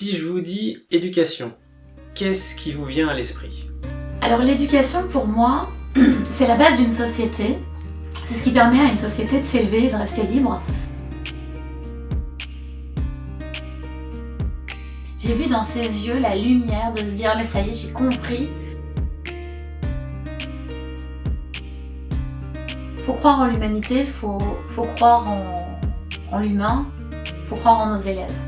Si je vous dis éducation, qu'est-ce qui vous vient à l'esprit? Alors l'éducation pour moi, c'est la base d'une société. C'est ce qui permet à une société de s'élever et de rester libre. J'ai vu dans ses yeux la lumière de se dire mais ça y est j'ai compris. Faut croire en l'humanité, faut, faut croire en, en l'humain, faut croire en nos élèves.